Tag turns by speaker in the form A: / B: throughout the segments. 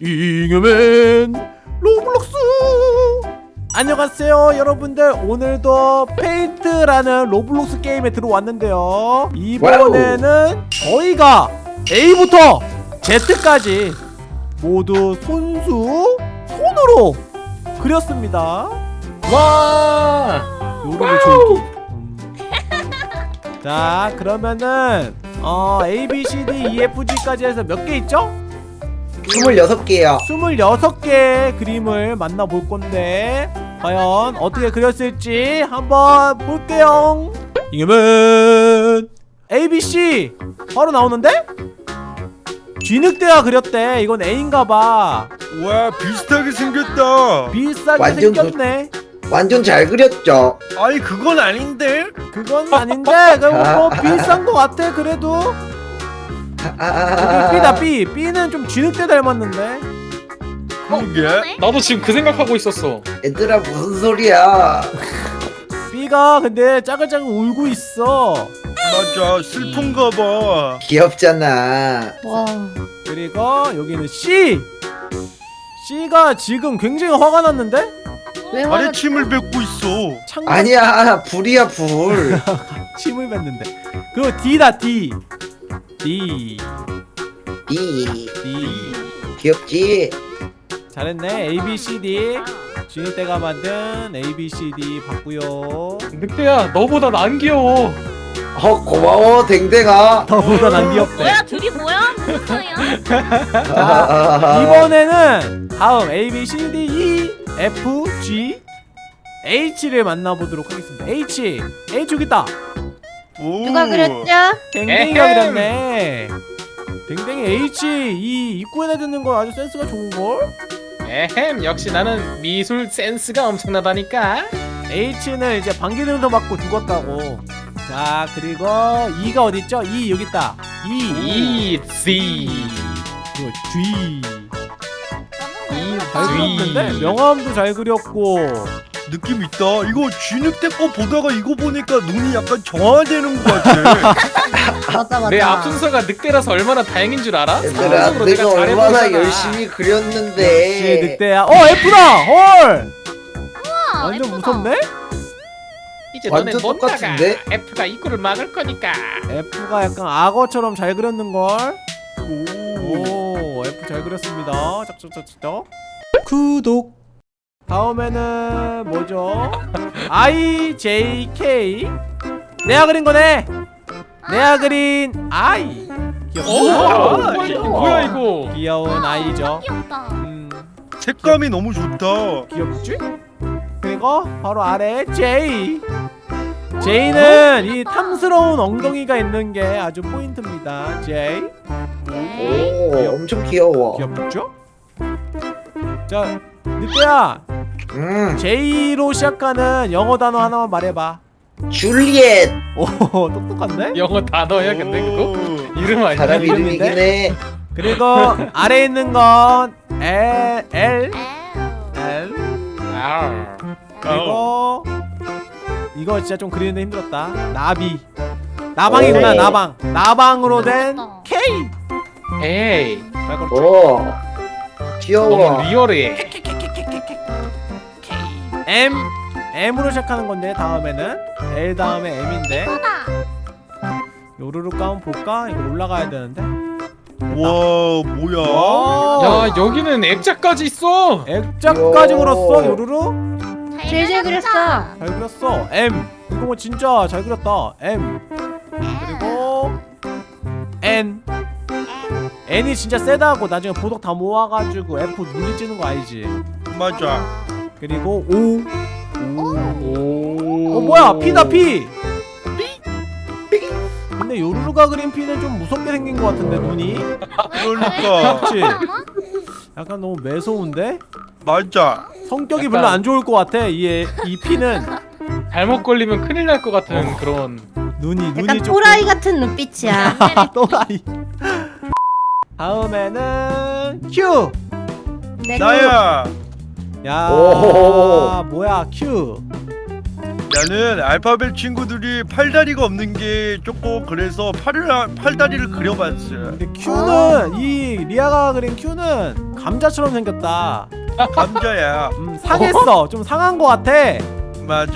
A: 잉여맨 로블록스 안녕하세요 여러분들 오늘도 페인트라는 로블록스 게임에 들어왔는데요 이번에는 저희가 A부터 Z까지 모두 손수 손으로 그렸습니다
B: 와!
A: 줄기 음. 자 그러면은 어 A, B, C, D, E, F, G까지 해서 몇 개 있죠?
C: 26개요.
A: 26개의 그림을 만나볼 건데 과연 어떻게 그렸을지 한번 볼게요. 이겨면 ABC 바로 나오는데? 쥐늑대가 그렸대. 이건 A인가봐.
D: 와 비슷하게 생겼다.
A: 비슷하게
C: 완전
A: 생겼네.
C: 완전 잘 그렸죠?
D: 아니 그건 아닌데?
A: 그건 아닌데. 그럼 뭐 비슷한 거 같아 그래도 B다 B B는 좀 쥐늑대 닮았는데.
D: 그게
B: 나도 지금 그 생각하고 있었어.
C: 얘들아 무슨 소리야?
A: B가 근데 짜글짜글 울고 있어.
D: 맞아 슬픈가 봐.
C: 귀엽잖아.
E: 와.
A: 그리고 여기는 C C가 지금 굉장히 화가 났는데?
E: 왜 화가
D: 아래 침을 뱉고 있어.
A: 창문
C: 아니야 불이야 불.
A: 침을 뱉는데. 그리고 D다 D D
C: 이.
A: D
C: 귀엽지?
A: 잘했네. A B C D. 쥐늑대가 만든 A B C D 봤고요.
B: 늑대야, 너보다 난 귀여워.
C: 어 고마워 댕댕아.
A: 너보다 난 귀엽대.
E: 뭐야 둘이 뭐야? 무슨 소리야?
A: 자 이번에는 다음 A B C D E F G H를 만나보도록 하겠습니다. H H 여기 있다
D: 오.
E: 누가 그렸죠?
A: 댕댕이가
B: 에헴.
A: 그렸네 댕댕이 H 이 입구에다 듣는 거 아주 센스가 좋은 걸?
B: 에헴, 역시 나는 미술 센스가 엄청나다니까.
A: H는 이제 방귀등도 맞고 죽었다고 자 그리고 E가 어딨죠? E 여기 있다 E
B: E, C.
A: 그리고 G
B: E,
A: 잘 그렸는데? 명암도 잘 그렸고
D: 느낌 있다 이거 쥐늑대 거 보다가 이거 보니까 눈이 약간 정화되는 것 같아
E: 맞아 맞아.
B: 내 앞순서가 늑대라서 얼마나 다행인 줄 알아?
C: 얘들아
B: 상상으로
C: 내가 얼마나
B: 잘해보잖아.
C: 열심히
A: 역시
C: 그렸는데
A: 늑대야 어 F다! 헐!
E: 우와,
A: 완전
E: 예쁘다.
A: 무섭네?
B: 이제 너네
C: 완전
B: 못 나가.
C: 똑같은데?
B: F가 입구를 막을 거니까.
A: F가 약간 악어처럼 잘 그렸는 걸
D: 오.
A: 오 F 잘 그렸습니다 짝짝짝짝 구독 다음에는 뭐죠? I, J, K. 내가 그린 거네. 내가 그린 I.
B: 오,
A: 귀엽다.
B: 뭐야, 이거 뭐야 이거?
A: 귀여운 아이죠.
E: 귀엽다.
A: 음,
D: 색감이 너무 좋다.
A: 귀엽지? 그리고 바로 아래 J. J는 이 탐스러운 엉덩이가 있는 게 아주 포인트입니다. J.
C: 오 엄청 귀여워.
A: 귀엽죠? 자 늑대야
C: 음
A: J로 시작하는 영어 단어 하나만 말해봐
C: 줄리엣
A: 오 똑똑한데?
B: 영어 단어야 근데 그거?
D: 오.
B: 이름 아니야?
C: 사람? 이름이긴 해
A: 그리고 아래에 있는 건 L L L
B: 아.
A: 그리고 이거 진짜 좀 그리는데 힘들었다 나비 나방이구나
C: 오.
A: 나방 나방으로 된
E: 멋있다.
A: K
B: 에이?
C: 오
B: 너무
C: 귀여워
B: 리얼해.
A: M M으로 시작하는 건데 다음에는 L 다음에 M인데. 요루루 가면 볼까? 이거 올라가야 되는데.
D: 와 뭐야?
A: 와
B: 야, 여기는 액자까지 있어.
A: 액자까지
C: 요.
A: 그렸어 요루루
E: 제일 잘 그렸어.
A: 잘 그렸어. M. 이거 뭐 진짜 잘 그렸다. M. 그리고 N. N이 진짜 세다고 나중에 보석 다 모아가지고 F 눈이 찌는 거 알지?
D: 맞아
A: 그리고 O
B: 오.
A: 어 뭐야? P다 P 근데 요루루가 그린 P는 좀 무섭게 생긴 것 같은데 눈이?
D: 그러니까.
A: 그렇지 약간 너무 매서운데?
D: 맞아.
A: 성격이 별로 안 좋을 것 같아 이, 이 P는.
B: 잘못 걸리면 큰일 날 것 같은 그런.
A: 눈이 눈이
E: 약간
A: 조금
E: 또라이 같은 눈빛이야.
A: 또라이. 다음에는 Q.
E: 내
D: 나야
A: 야
C: 오호호호.
A: 뭐야 Q
D: 나는 알파벳 친구들이 팔다리가 없는 게 조금 그래서 팔을 팔다리를 그려봤어.
A: 근데 Q는 이 리아가 그린 Q는 감자처럼 생겼다
D: 감자야.
A: 음 상했어 좀 상한 거 같아
D: 맞아.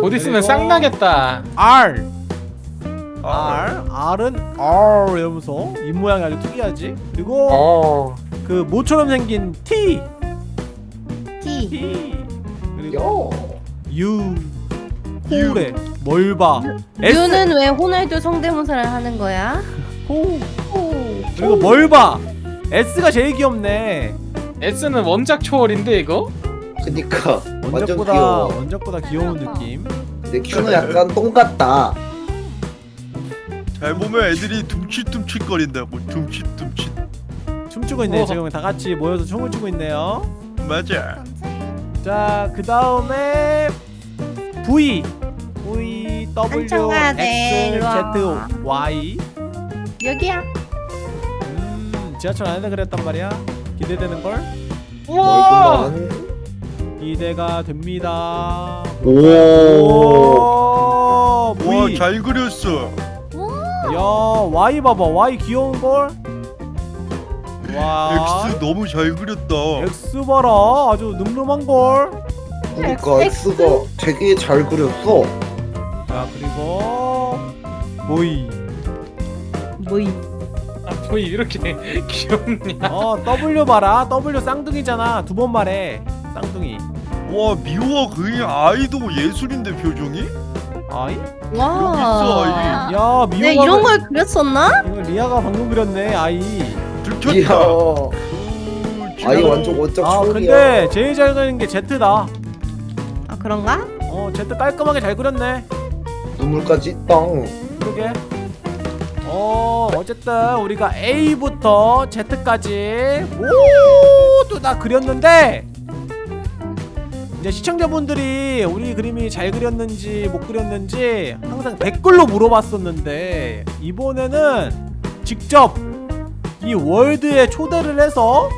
B: 곧 있으면 쌍 나겠다.
A: R
D: 아,
A: R R은 R 이러면서 입 모양이 아주 특이하지 그리고
B: 어.
A: 그 모처럼 생긴 T 그리고
C: 요.
A: 호래 뭘봐 S
E: 유는 왜 호날두 성대모사를 하는 거야?
A: 호 그리고 뭘봐 S가 제일 귀엽네
B: S는 원작 초월인데 이거?
C: 그니까 완전
A: 원작보다
C: 귀여워.
A: 원작보다 귀여운 느낌
C: 근데 큐는 약간 똥 같다.
D: 잘 보면 애들이 둠칫둠칫 거린다고. 둠칫둠칫.
A: 춤추고 있네. 지금 다 같이 모여서 춤을 추고 있네요
D: 맞아.
A: 자 그 다음에 V. V W X. Z Y.
E: 여기야.
A: 음 지하철 안에다 그랬단 말이야. 기대되는 걸?
B: 우와!
A: 기대가 됩니다.
C: 오.
D: 와, 잘 그렸어.
A: 야 Y 봐봐. Y 귀여운 걸 와
D: X 너무 잘 그렸다.
A: X 봐라 아주 늠름한 걸.
C: 그니까 X가 되게 잘 그렸어.
A: 자 그리고 보이.
E: 뭐이?
B: 아, 뭐 이렇게 귀엽냐?
A: 어 W 봐라 W 쌍둥이잖아 두 번 말해 쌍둥이.
D: 와, 미호와 그의 아이도 예술인데 표정이?
A: 아이?
E: 와.
D: 있어, 아이.
A: 야 미호가
E: 네 이런 걸 그렸었나?
A: 이거 리아가 방금 그렸네 아이.
C: 이야.
D: 오,
C: 아이
D: 지나가-
C: 완전 원작
A: 아
C: 초월이야.
A: 근데 제일 잘 그리는 게 Z다.
E: 아 그런가?
A: 어 Z 깔끔하게 잘 그렸네.
C: 눈물까지 땅.
A: 그러게. 어 어쨌든 우리가 A부터 Z까지 모두 다 그렸는데 이제 시청자분들이 우리 그림이 잘 그렸는지 못 그렸는지 항상 댓글로 물어봤었는데 이번에는 직접 이 월드에 초대를 해서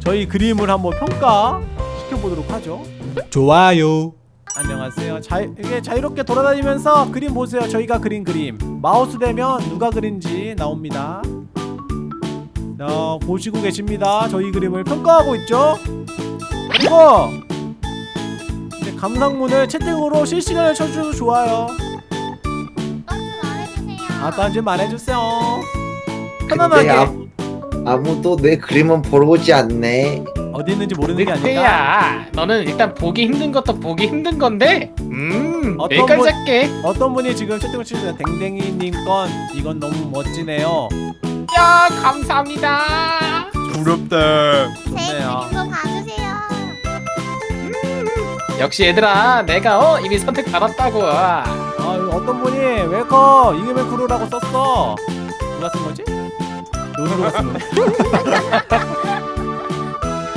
A: 저희 그림을 한번 평가 시켜보도록 하죠. 좋아요. 안녕하세요. 자, 이게 자유롭게 돌아다니면서 그림 보세요. 저희가 그린 그림. 마우스 대면 누가 그린지 나옵니다. 어, 보시고 계십니다. 저희 그림을 평가하고 있죠. 그리고 이제 감상문을 채팅으로 실시간에 쳐주셔도 좋아요. 아, 딴지 말해주세요. 편안하게
C: 아, 아무 도 내 그림은 보러 오지 않네.
A: 어디 있는지 모르는 게 아닐까?
B: 늑대야, 너는 일단 보기 힘든 것도 보기 힘든 건데, 음,
A: 어떤
B: 여기까지
A: 분-
B: 할게.
A: 어떤 분이 지금 채팅을 치시는 댕댕이님 건 이건 너무 멋지네요.
B: 야, 감사합니다.
D: 부럽다.
A: 좋네요.
E: 그림도 봐주세요.
B: 역시 얘들아, 내가 어 이미 선택 받았다고.
A: 아 어떤 분이 welcome 이금의 crew라고 썼어 누가 쓴 거지? 노누가 쓴 거네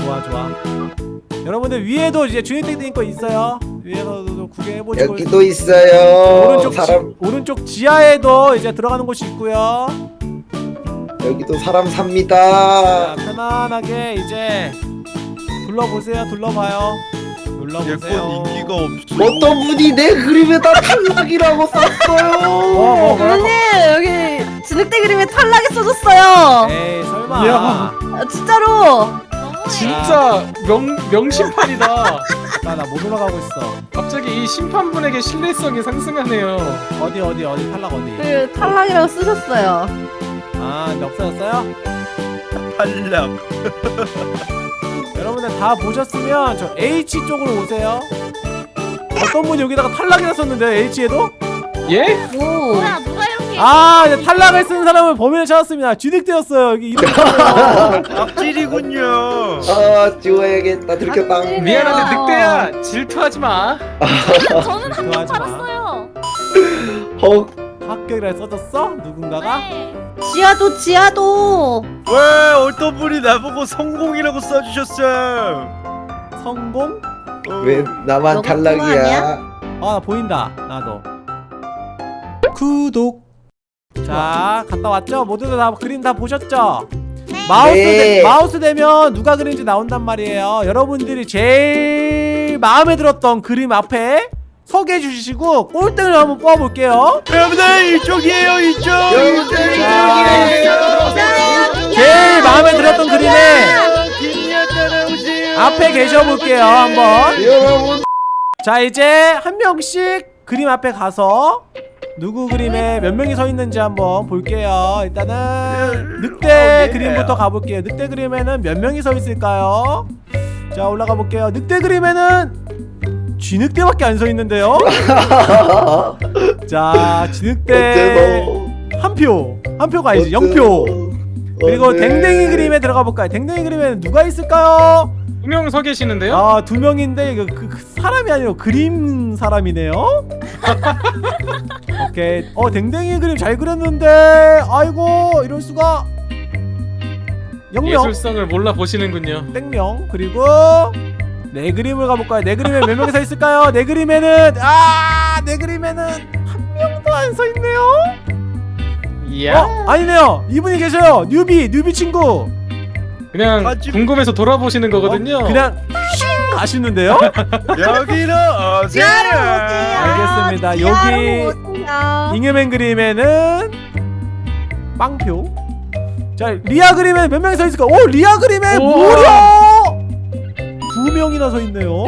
A: 좋아 좋아 여러분들 위에도 이제 주인땡땡 거 있어요 위에서도 구경해보시고
C: 여기도 있어요.
A: 오른쪽
C: 사람
A: 지, 오른쪽 지하에도 이제 들어가는 곳이 있고요
C: 여기도 사람
A: 자
C: 삽니다.
A: 편안하게 이제 둘러보세요 둘러봐요 둘러보세요
D: 인기가 없어.
C: 어떤 분이 내 그림에다 탈락이라고
A: 어,
C: 썼어요.
A: 뭐, 뭐라고?
E: 선생님 여기 진흙대 그림에 탈락이 써줬어요.
A: 에이 설마
B: 이야.
E: 아, 진짜로.
B: 진짜 명 명심판이다.
A: 나나못 올라가고 있어
B: 갑자기 이 심판분에게 신뢰성이 상승하네요.
A: 어디 어디 어디 탈락 어디
E: 그 탈락이라고 쓰셨어요.
A: 아 근데 없어졌어요?
D: 탈락.
A: 여러분들 다 보셨으면 저 H 쪽으로 오세요. 어떤 분이 여기다가 탈락이라 썼는데 H에도?
B: 예?
E: 오.
F: 뭐야
A: 아, 이제 탈락을 쓴 사람은 범인을 찾았습니다. 쥐늑대였어요. 여기.
D: 악질이군요.
C: 아 지워야겠다. 들켰다.
B: 미안한데
E: 어.
B: 늑대야 질투하지 마.
F: 저는 한명
A: 좋아하지 마.
F: 받았어요.
C: 헉.
A: 합격이라 써줬어? 누군가가?
F: 네.
E: 지하도 지하도.
D: 왜 어떤 분이 나보고 성공이라고 써주셨어?
A: 성공?
D: 어.
C: 왜 나만 탈락이야?
A: 아, 나 보인다. 나도. 구독. 자, 갔다 왔죠? 모두들 다 그림 다 보셨죠? 마우스
C: 네.
A: 대, 마우스 되면 누가 그린지 나온단 말이에요. 여러분들이 제일 마음에 들었던 그림 앞에 서게 해주시고 꼴등을 한번 뽑아볼게요
D: 여러분들 이쪽이에요 이쪽
C: 여러분들 이쪽이에요.
A: 제일 마음에 들었던 그림에 앞에 계셔볼게요 한번
C: 여러분
A: 자 이제 한 명씩 그림 앞에 가서 누구 그림에 몇 명이 서 있는지 한번 볼게요. 일단은 늑대
D: 어, 예.
A: 그림부터 가볼게요. 늑대 그림에는 몇 명이 서 있을까요? 자 올라가 볼게요. 늑대 그림에는 쥐늑대밖에 안 서 있는데요? 자 쥐늑대 한표. 한 표가 아니지 영표. 그리고 댕댕이 그림에 들어가 볼까요? 댕댕이 그림에는 누가 있을까요?
B: 두명서 계시는데요?
A: 아 두 명인데 그, 그 사람이 아니고 그림 사람이네요. 오케이. 어 댕댕이 그림 잘 그렸는데 아이고 이럴 수가. 영명
B: 예술성을 몰라 보시는군요.
A: 땡명 그리고 내 그림을 가볼까요? 내 그림에 몇 명이 서 있을까요? 내 그림에는 아내 그림에는 한 명도 안 서 있네요.
B: 이야.
A: 어 아니네요. 이분이 계셔요. 뉴비 뉴비 친구.
B: 그냥
D: 같이-
B: 궁금해서 돌아보시는 거거든요.
A: 어, 그냥 슝 가시는데요.
D: 여기로 오세요
A: 알겠습니다. 여기 잉여맨 그림에는 빵표. 자 리아 그림에 몇 명이 서 있을까? 오 리아 그림에
B: 우와.
A: 무려 두 명이나 서 있네요.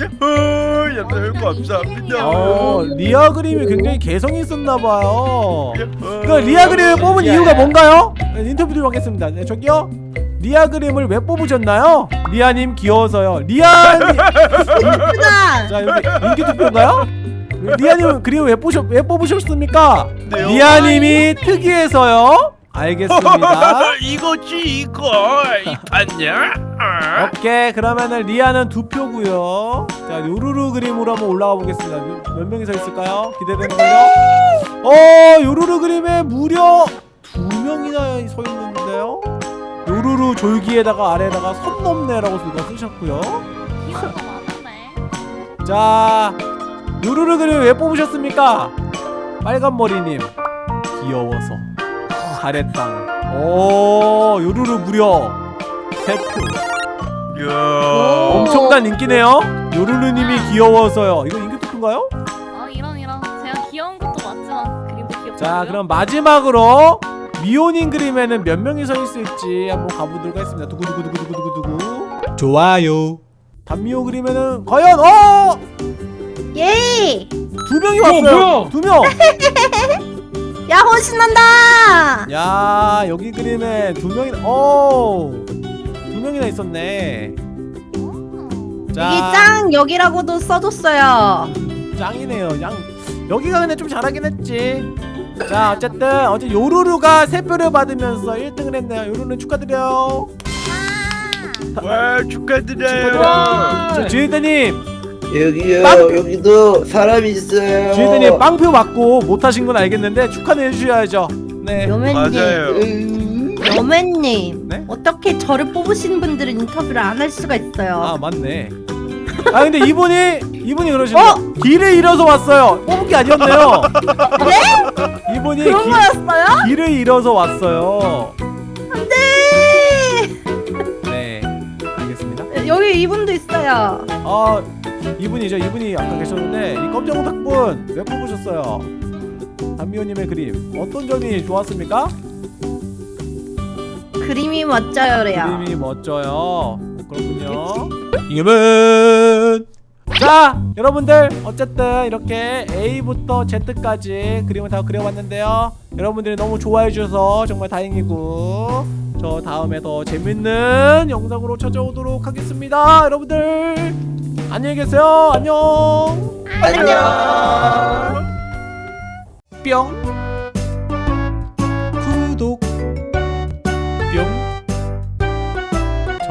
D: 야호 여러분 감사합니다
A: 어 리아 그림이 굉장히 개성이 있었나 봐요.
D: 야호.
A: 그 리아 그림을 뽑은
B: 야.
A: 이유가 뭔가요? 네, 인터뷰 좀 하겠습니다. 네, 저기요. 리아 그림을 왜 뽑으셨나요? 리아님 귀여워서요. 리아님. 자 여기 인기 투표인가요? 리아님 그림 왜 뽑으셨 왜 뽑으셨습니까?
D: 네요.
A: 리아님이 특이해서요. 알겠습니다.
D: 이거지 이거 이 봤냐 어?
A: 오케이 그러면은 리아는 두 표고요. 자 요루루 그림으로 한번 올라가 보겠습니다. 몇, 몇 명이 서 있을까요? 기대되는 걸요. 어 요루루 그림에 무려 두 명이나 서 있는데요. 요루루 졸기에다가 아래에다가 선 넘네라고 누가 쓰셨고요. 자 요루루 그림 왜 뽑으셨습니까? 빨간 머리님 귀여워서 잘했당. 오 요루루 무려 세 표.
D: 야
A: 엄청난 인기네요. 요루루님이 귀여워서요. 이거 인기 투표인가요?
F: 어 이런 이런 제가 귀여운 것도 맞지만 그림도 귀엽고.
A: 자 그럼 마지막으로 미호님 그림에는 몇 명이 서 있을지 한번 가보도록 하겠습니다. 두구두구두구두구두구. 좋아요. 단미호 그림에는 과연 어!
E: 예.
A: 두 명이
B: 어,
A: 왔어요.
B: 뭐야?
A: 두 명.
E: 야호 신난다.
A: 야 여기 그림에 두 명이 어. 두 명이나 있었네. 자
E: 이게 짱 여기라고도 써줬어요.
A: 짱이네요. 양 여기가 근데 좀 잘하긴 했지. 자 어쨌든 어제 요루루가 세 표를 받으면서 1등을 했네요. 요루루 축하드려요.
D: 와 축하드려요
A: 주희대님,
C: 여기요
A: 빵!
C: 여기도 사람 있어요.
A: 주희대님 빵표 받고 못하신 건 알겠는데 축하는 해주셔야죠. 네.
E: 여맨님.
D: 맞아요
C: 음,
E: 여맨님.
A: 네?
E: 어떻게 저를 뽑으신 분들은 인터뷰를 안 할 수가 있어요.
A: 아 맞네. 아 근데 이분이 이분이 그러시네요.
E: 어?
A: 길을 잃어서 왔어요. 뽑은 게 아니었네요. 네? 이분이
E: 그런
A: 기-
E: 거였어요?
A: 길을 잃어서 왔어요.
E: 네.
A: 네. 알겠습니다.
E: 여기 이분도 있어요.
A: 아 이분이죠 이분이 아까 계셨는데 이 검정닭분 왜 뽑으셨어요? 담미호님의 그림 어떤 점이 좋았습니까?
E: 그림이 멋져요래요.
A: 그림이 멋져요 그렇군요 이겨면 자 여러분들 어쨌든 이렇게 A부터 Z까지 그림을 다 그려봤는데요. 여러분들이 너무 좋아해 주셔서 정말 다행이고 저 다음에 더 재밌는 영상으로 찾아오도록 하겠습니다. 여러분들 안녕히 계세요. 안녕.
C: 안녕.
A: 뿅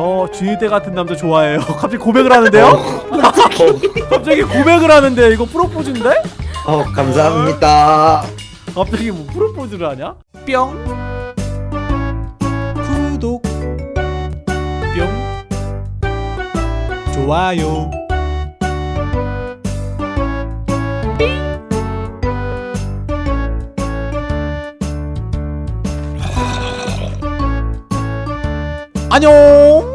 A: 저 주희대 같은 남자 좋아해요. 갑자기 고백을 하는데요? 갑자기 고백을 하는데 이거 프로포즈인데?
C: 어 감사합니다.
A: 갑자기 뭐 프로포즈를 하냐? 뿅. 구독. 뿅. 좋아요. 안녕